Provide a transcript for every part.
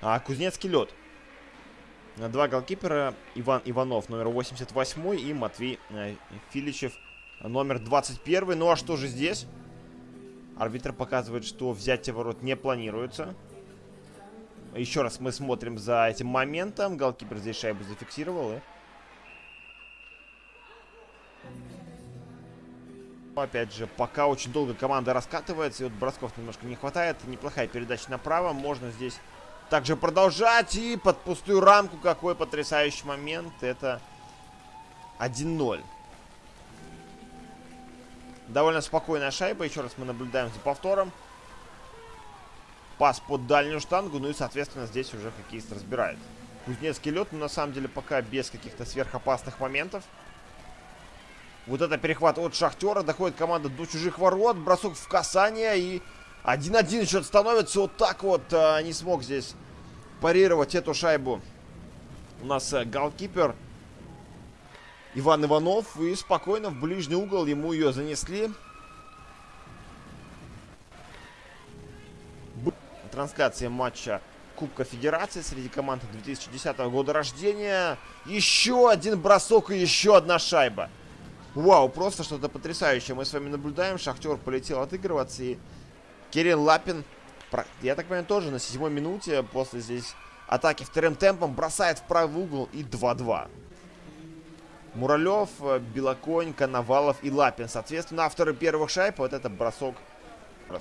А, Кузнецкий лед. Два голкипера. Иван Иванов, номер 88 и Матвей э, Филичев, номер 21. Ну а что же здесь? Арбитр показывает, что взятие ворот не планируется. Еще раз мы смотрим за этим моментом. Голкипер здесь шайбу зафиксировал. И... Опять же, пока очень долго команда раскатывается, и вот бросков немножко не хватает. Неплохая передача направо. Можно здесь также продолжать. И под пустую рамку какой потрясающий момент. Это 1-0. Довольно спокойная шайба. Еще раз мы наблюдаем за повтором. Пас под дальнюю штангу. Ну и, соответственно, здесь уже хоккеист разбирает. Кузнецкий лед, но на самом деле пока без каких-то сверхопасных моментов. Вот это перехват от Шахтера. Доходит команда до чужих ворот. Бросок в касание. И 1-1 счет становится. Вот так вот а, не смог здесь парировать эту шайбу. У нас а, голкипер Иван Иванов. И спокойно в ближний угол ему ее занесли. Трансляция матча Кубка Федерации среди команд 2010 года рождения. Еще один бросок и еще одна шайба. Вау, просто что-то потрясающее мы с вами наблюдаем. Шахтер полетел отыгрываться и Кирилл Лапин, я так понимаю, тоже на седьмой минуте после здесь атаки вторым темпом бросает в правый угол и 2-2. Муралев, Белоконь, Коновалов и Лапин. Соответственно, авторы первых шайб. Вот это бросок.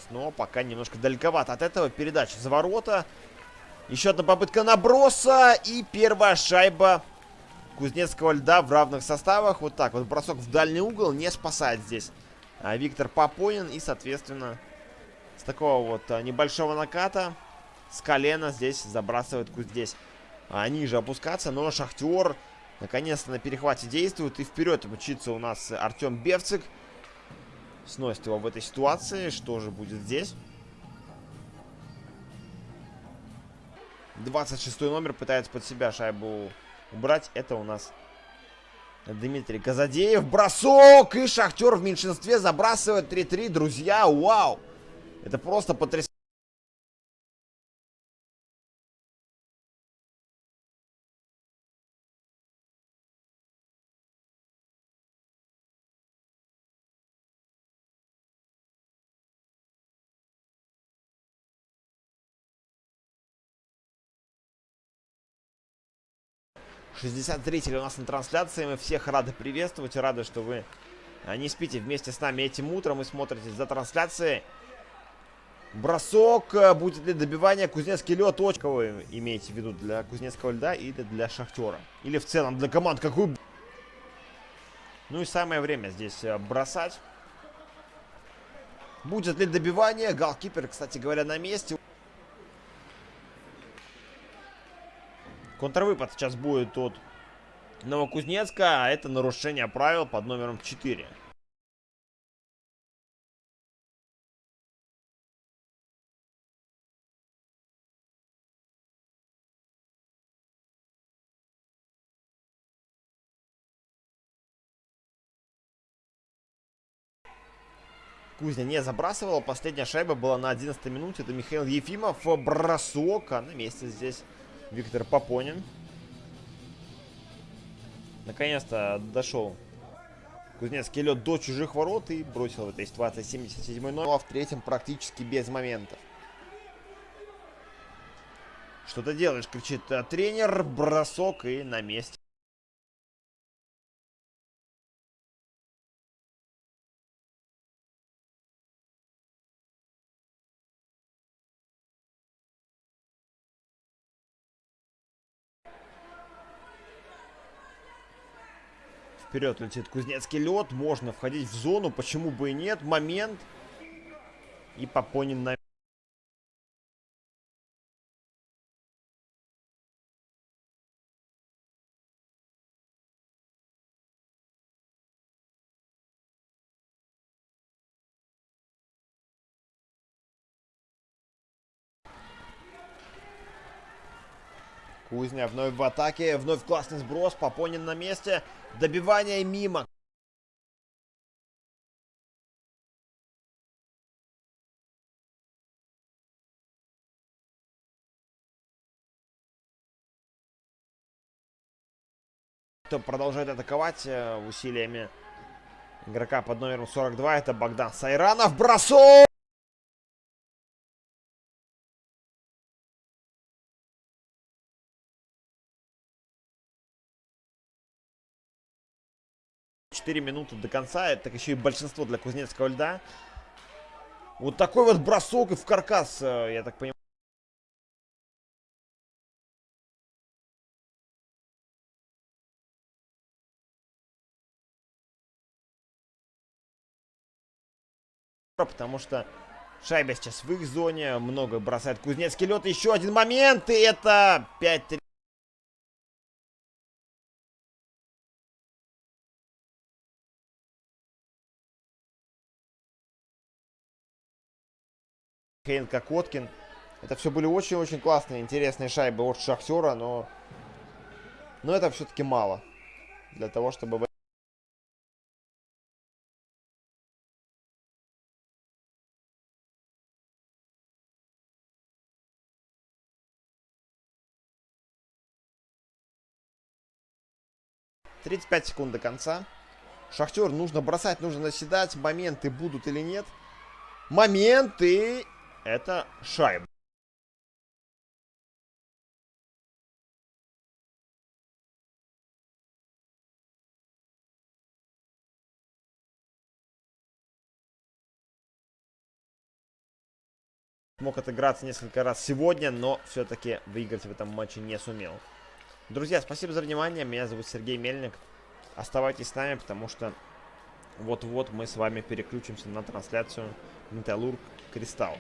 Но пока немножко далековато от этого. Передача за ворота. Еще одна попытка наброса. И первая шайба Кузнецкого льда в равных составах. Вот так вот бросок в дальний угол не спасает здесь а, Виктор Попонин. И, соответственно, такого вот а, небольшого наката с колена здесь забрасывает здесь а, ниже опускаться. Но Шахтер наконец-то на перехвате действует. И вперед мчится у нас Артем Бевцик. Сносит его в этой ситуации. Что же будет здесь? 26 номер пытается под себя шайбу убрать. Это у нас Дмитрий Казадеев. Бросок! И Шахтер в меньшинстве забрасывает 3-3. Друзья, вау! Это просто потрясающе. 63 у нас на трансляции. Мы всех рады приветствовать. Рады, что вы а, не спите вместе с нами этим утром и смотрите за трансляцией. Бросок. А, будет ли добивание Кузнецкий лед? Точка вы имеете в виду для Кузнецкого льда или для Шахтера? Или в целом для команд какую? Ну и самое время здесь а, бросать. Будет ли добивание? Галкипер, кстати говоря, на месте. Контрвыпад сейчас будет от Новокузнецка, а это нарушение правил под номером 4. Кузня не забрасывала. Последняя шайба была на 11 минуте. Это Михаил Ефимов. Бросок. А на месте здесь Виктор Попонин. Наконец-то дошел Кузнецкий лед до чужих ворот и бросил в этой ситуации 77 номер. Ну а в третьем практически без моментов. Что ты делаешь, кричит тренер. Бросок и на месте. Вперед летит Кузнецкий лед. Можно входить в зону. Почему бы и нет? Момент. И Попонин на... Кузня вновь в атаке, вновь классный сброс, Попонин на месте, добивание мимо. Продолжает атаковать э, усилиями игрока под номером 42, это Богдан Сайранов, бросок! Четыре минуты до конца. Так еще и большинство для Кузнецкого льда. Вот такой вот бросок и в каркас, э, я так понимаю. потому что шайба сейчас в их зоне, много бросает Кузнецкий лед. Еще один момент, и это 5-3. Хейн Кокоткин. Это все были очень-очень классные, интересные шайбы от Шахтера, но... Но это все-таки мало. Для того, чтобы... 35 секунд до конца. Шахтер нужно бросать, нужно наседать. Моменты будут или нет. Моменты. Это шайба. Мог отыграться несколько раз сегодня, но все-таки выиграть в этом матче не сумел. Друзья, спасибо за внимание. Меня зовут Сергей Мельник. Оставайтесь с нами, потому что вот-вот мы с вами переключимся на трансляцию Металлург Кристалл.